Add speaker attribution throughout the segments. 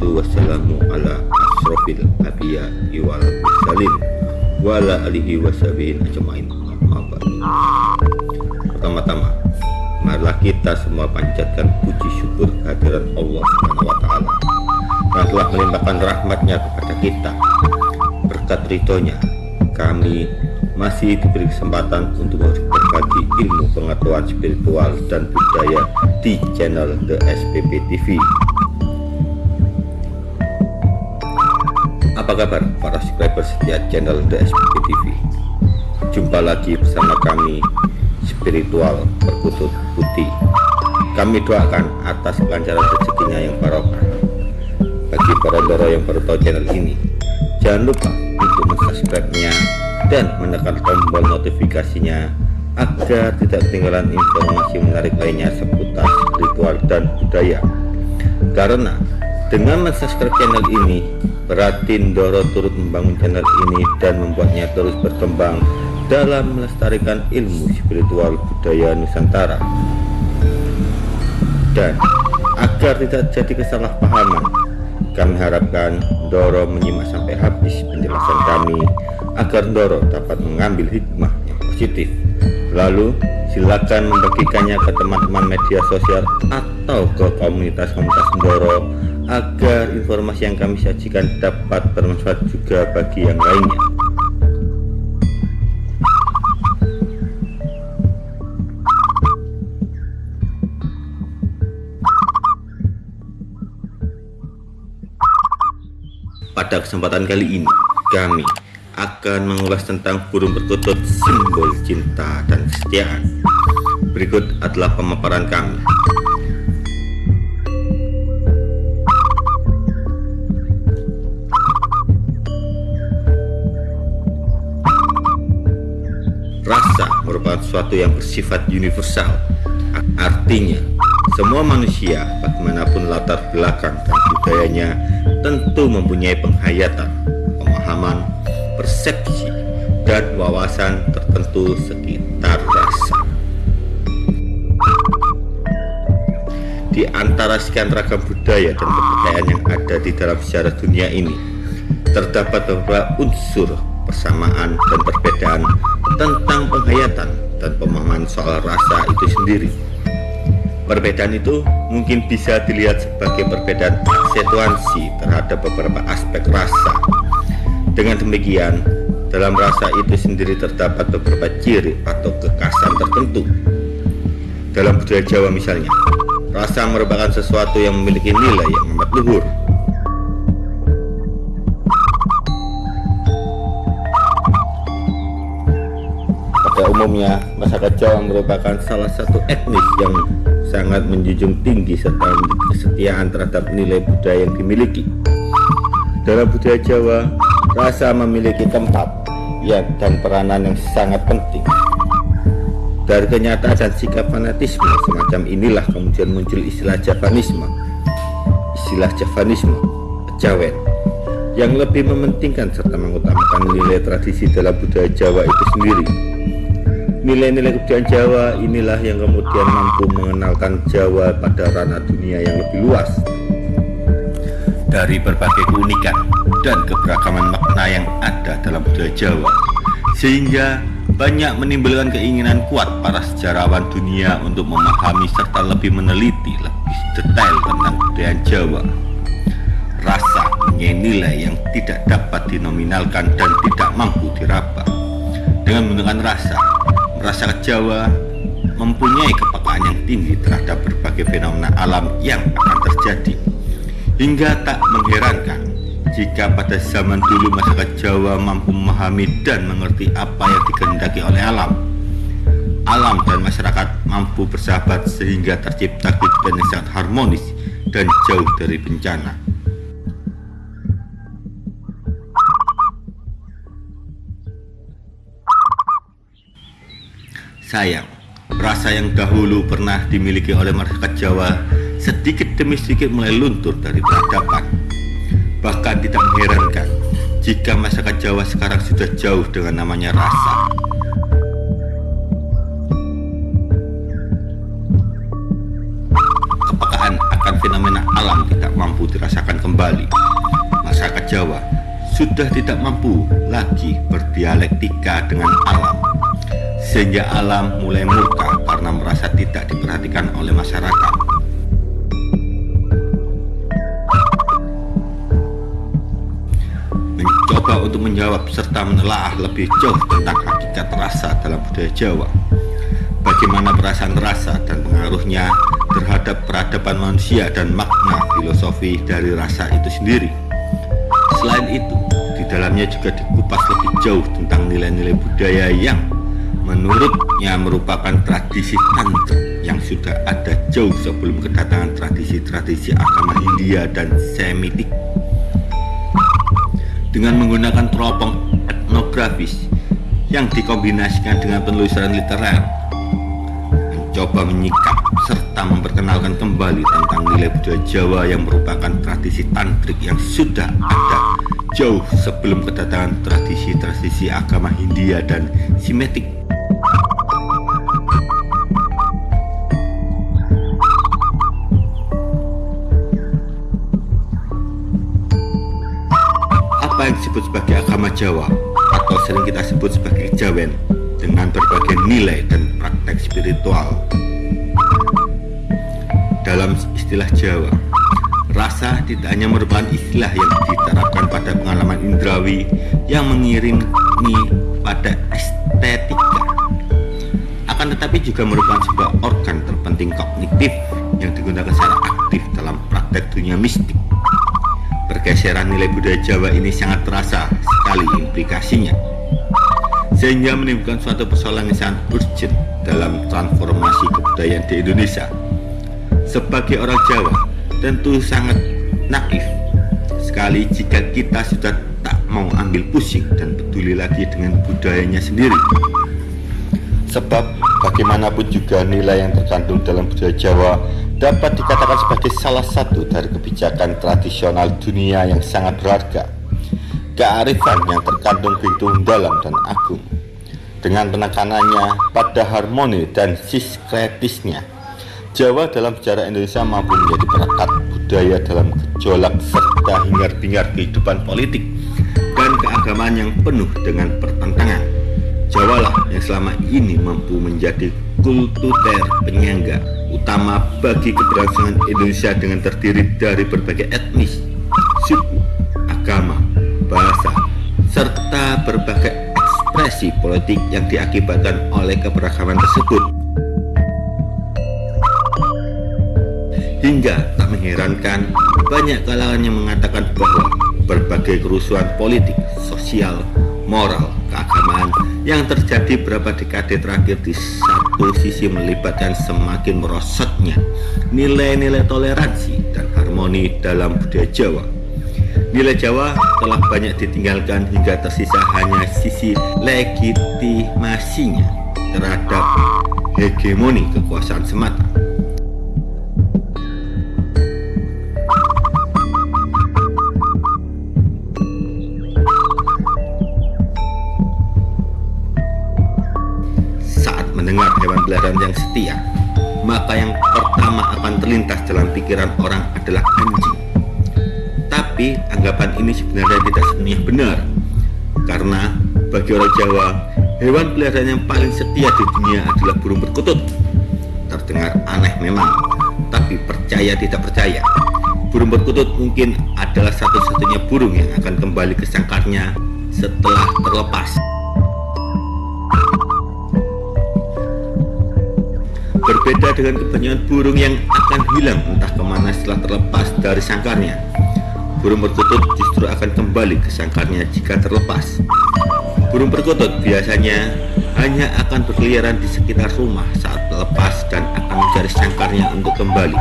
Speaker 1: Wassalamu ala asrofil abiya iwal mursalin Wa ala alihi washabihin ajmain. Pertama-tama Marilah kita semua panjatkan puji syukur kehadiran Allah Subhanahu wa taala. Yang telah melimpahkan rahmatnya kepada kita. Berkat ridhonya kami masih diberi kesempatan untuk berbagi ilmu pengetahuan spiritual dan budaya di channel The SPP TV apa kabar para subscriber setia channel SPP TV jumpa lagi bersama kami spiritual perkutut putih. Kami doakan atas kelancaran rezekinya yang barokah. Bagi para yang baru tahu channel ini jangan lupa untuk subscribe-nya dan menekan tombol notifikasinya agar tidak ketinggalan informasi menarik lainnya seputar ritual dan budaya. Karena dengan subscribe channel ini berarti Doro turut membangun channel ini dan membuatnya terus berkembang dalam melestarikan ilmu spiritual budaya Nusantara dan agar tidak jadi kesalahpahaman kami harapkan Doro menyimak sampai habis penjelasan kami agar Doro dapat mengambil hikmah yang positif. Lalu silakan membagikannya ke teman-teman media sosial atau ke komunitas-komunitas Doro agar informasi yang kami sajikan dapat bermanfaat juga bagi yang lainnya. Pada kesempatan kali ini, kami akan mengulas tentang burung perkutut simbol cinta dan kesetiaan. Berikut adalah pemaparan kami. Merupakan sesuatu yang bersifat universal. Artinya, semua manusia, bagaimanapun latar belakang dan budayanya, tentu mempunyai penghayatan, pemahaman, persepsi, dan wawasan tertentu sekitar rasa. Di antara sekian ragam budaya dan kepercayaan yang ada di dalam sejarah dunia ini, terdapat beberapa unsur persamaan dan perbedaan tentang penghayatan dan pemahaman soal rasa itu sendiri. Perbedaan itu mungkin bisa dilihat sebagai perbedaan aksentuasi terhadap beberapa aspek rasa. Dengan demikian, dalam rasa itu sendiri terdapat beberapa ciri atau kekasan tertentu. Dalam budaya Jawa misalnya, rasa merupakan sesuatu yang memiliki nilai yang amat luhur. Pada umumnya, masyarakat Jawa merupakan salah satu etnis yang sangat menjunjung tinggi serta kesetiaan terhadap nilai budaya yang dimiliki. Dalam budaya Jawa, rasa memiliki tempat ya dan peranan yang sangat penting. Dari kenyataan dan sikap fanatisme semacam inilah kemudian muncul istilah Javanisme, istilah Javanisme, Jawen, yang lebih mementingkan serta mengutamakan nilai tradisi dalam budaya Jawa itu sendiri Nilai-nilai kebudayaan Jawa inilah yang kemudian mampu mengenalkan Jawa pada ranah dunia yang lebih luas. Dari berbagai keunikan dan keberagaman makna yang ada dalam budaya Jawa, sehingga banyak menimbulkan keinginan kuat para sejarawan dunia untuk memahami serta lebih meneliti lebih detail tentang budaya Jawa. Rasa punya nilai yang tidak dapat dinominalkan dan tidak mampu diraba. Dengan menggunakan rasa, Masyarakat Jawa mempunyai kepekaan yang tinggi terhadap berbagai fenomena alam yang akan terjadi. Hingga tak mengherankan jika pada zaman dulu masyarakat Jawa mampu memahami dan mengerti apa yang dikehendaki oleh alam alam dan masyarakat mampu bersahabat sehingga tercipta kehidupan yang sangat harmonis dan jauh dari bencana Sayang, rasa yang dahulu pernah dimiliki oleh masyarakat Jawa sedikit demi sedikit mulai luntur dari peradaban. Bahkan tidak mengherankan jika masyarakat Jawa sekarang sudah jauh dengan namanya rasa. Kepekaan akan fenomena alam tidak mampu dirasakan kembali. Masyarakat Jawa sudah tidak mampu lagi berdialektika dengan alam sehingga alam mulai murka karena merasa tidak diperhatikan oleh masyarakat. Mencoba untuk menjawab serta menelaah lebih jauh tentang hakikat rasa dalam budaya Jawa. Bagaimana perasaan rasa dan pengaruhnya terhadap peradaban manusia dan makna filosofi dari rasa itu sendiri. Selain itu dalamnya juga dikupas lebih jauh tentang nilai-nilai budaya yang menurutnya merupakan tradisi tantra yang sudah ada jauh sebelum kedatangan tradisi-tradisi agama Hindia dan Semitik. Dengan menggunakan teropong etnografis yang dikombinasikan dengan penelusuran literer, mencoba menyikap serta memperkenalkan kembali tentang nilai budaya Jawa yang merupakan tradisi tantrik yang sudah ada jauh sebelum kedatangan tradisi-tradisi agama Hindia dan Simetik. Agama Jawa atau sering kita sebut sebagai Jawen dengan berbagai nilai dan praktek spiritual. Dalam istilah Jawa Rasa tidak hanya merupakan istilah yang diterapkan pada pengalaman indrawi yang mengiringi pada estetika akan tetapi juga merupakan sebuah organ terpenting kognitif yang digunakan secara aktif dalam praktek dunia mistik pergeseran nilai budaya Jawa ini sangat terasa sekali implikasinya. Sehingga menimbulkan suatu persoalan yang sangat urgent dalam transformasi kebudayaan di Indonesia. Sebagai orang Jawa tentu sangat naif sekali jika kita sudah tak mau ambil pusing dan peduli lagi dengan budayanya sendiri. Sebab bagaimanapun juga nilai yang terkandung dalam budaya Jawa dapat dikatakan sebagai salah satu dari kebijakan tradisional dunia yang sangat berharga kearifan yang terkandung begitu dalam dan agung dengan penekanannya pada harmoni dan siskretisnya Jawa dalam sejarah Indonesia mampu menjadi perekat budaya dalam gejolak serta hingar-bingar kehidupan politik dan keagamaan yang penuh dengan pertentangan. Jawa lah yang selama ini mampu menjadi kultuter penyangga utama bagi keberlangsungan Indonesia dengan terdiri dari berbagai etnis, suku, agama, bahasa, serta berbagai ekspresi politik yang diakibatkan oleh keberagaman tersebut. Hingga tak mengherankan banyak kalangan yang mengatakan bahwa berbagai kerusuhan politik, sosial, moral, keagamaan yang terjadi beberapa dekade terakhir di satu sisi melibatkan semakin merosotnya nilai-nilai toleransi dan harmoni dalam budaya Jawa. Nilai Jawa telah banyak ditinggalkan hingga tersisa hanya sisi legitimasinya terhadap hegemoni kekuasaan semata. Pelajaran yang setia maka yang pertama akan terlintas dalam pikiran orang adalah anjing. Tapi anggapan ini sebenarnya tidak sepenuhnya benar karena bagi orang Jawa hewan peliharaan yang paling setia di dunia adalah burung perkutut terdengar aneh memang tapi percaya tidak percaya. Burung perkutut mungkin adalah satu-satunya burung yang akan kembali ke sangkarnya setelah terlepas Berbeda dengan kebanyakan burung yang akan hilang entah ke mana setelah terlepas dari sangkarnya. Burung perkutut justru akan kembali ke sangkarnya jika terlepas. Burung perkutut biasanya hanya akan berkeliaran di sekitar rumah saat lepas dan akan mencari sangkarnya untuk kembali.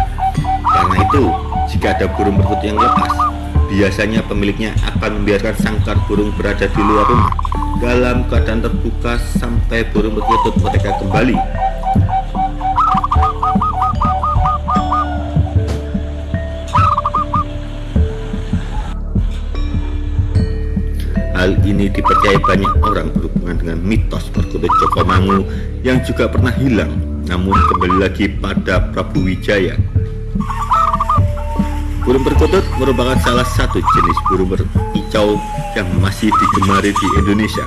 Speaker 1: Karena itu, jika ada burung perkutut yang lepas, biasanya pemiliknya akan membiarkan sangkar burung berada di luar rumah dalam keadaan terbuka sampai burung perkutut mereka kembali Hal ini dipercaya banyak orang berhubungan dengan mitos perkutut Joko Mangu yang juga pernah hilang namun kembali lagi pada Prabu Wijaya. Burung perkutut merupakan salah satu jenis burung berkicau yang masih digemari di Indonesia.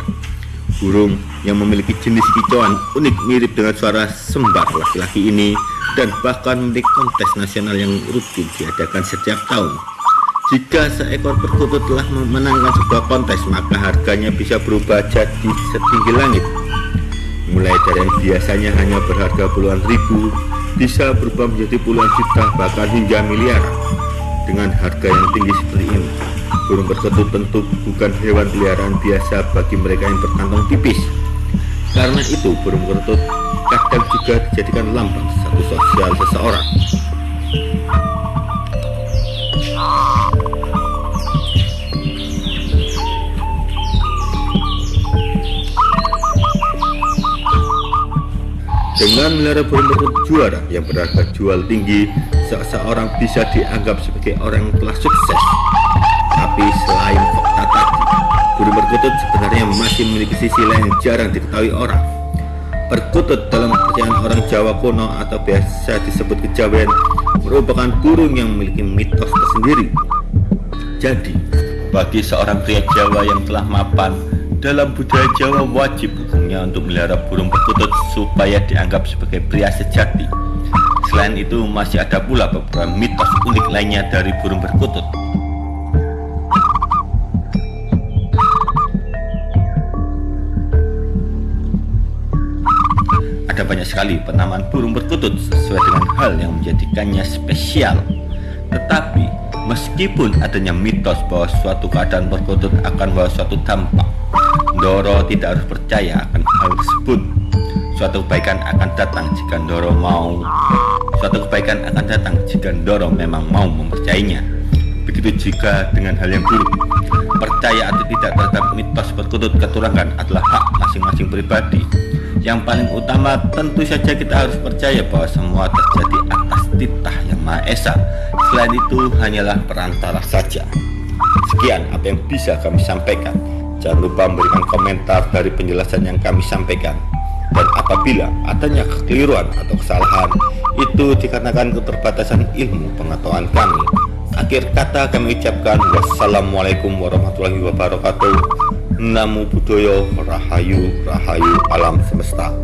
Speaker 1: Burung yang memiliki jenis kicauan unik mirip dengan suara sembah laki-laki ini dan bahkan memiliki kontes nasional yang rutin diadakan setiap tahun. Jika seekor perkutut telah memenangkan sebuah kontes, maka harganya bisa berubah jadi setinggi langit. Mulai dari yang biasanya hanya berharga puluhan ribu, bisa berubah menjadi puluhan juta, bahkan hingga miliar. Dengan harga yang tinggi seperti ini, burung perkutut tentu bukan hewan peliharaan biasa bagi mereka yang berkantong tipis. Karena itu, burung perkutut kadang juga dijadikan lambang satu sosial seseorang. Dengan melihara burung perkutut juara yang berharga jual tinggi, seseorang bisa dianggap sebagai orang yang telah sukses. Tapi selain fakta tadi, burung perkutut sebenarnya masih memiliki sisi lain yang jarang diketahui orang. Perkutut dalam kepercayaan orang Jawa kuno atau biasa disebut kejawen merupakan burung yang memiliki mitos tersendiri. Jadi, bagi seorang pria Jawa yang telah mapan, dalam budaya Jawa wajib hukumnya untuk melihara burung perkutut supaya dianggap sebagai pria sejati. Selain itu masih ada pula beberapa mitos unik lainnya dari burung perkutut. Ada banyak sekali penamaan burung perkutut sesuai dengan hal yang menjadikannya spesial. Tetapi meskipun adanya mitos bahwa suatu keadaan perkutut akan bawa suatu dampak Doro tidak harus percaya akan hal tersebut. Suatu kebaikan akan datang jika Doro mau. Suatu kebaikan akan datang jika Doro memang mau mempercayainya. Begitu juga dengan hal yang buruk. Percaya atau tidak terhadap mitos perkutut keturangan adalah hak masing-masing pribadi. Yang paling utama tentu saja kita harus percaya bahwa semua terjadi atas titah yang Maha Esa. Selain itu hanyalah perantara saja. Sekian apa yang bisa kami sampaikan. Jangan lupa memberikan komentar dari penjelasan yang kami sampaikan. Dan apabila adanya kekeliruan atau kesalahan, itu dikarenakan keterbatasan ilmu pengetahuan kami. Akhir kata kami ucapkan wassalamualaikum warahmatullahi wabarakatuh. Namo Buddhaya Rahayu Rahayu Alam Semesta.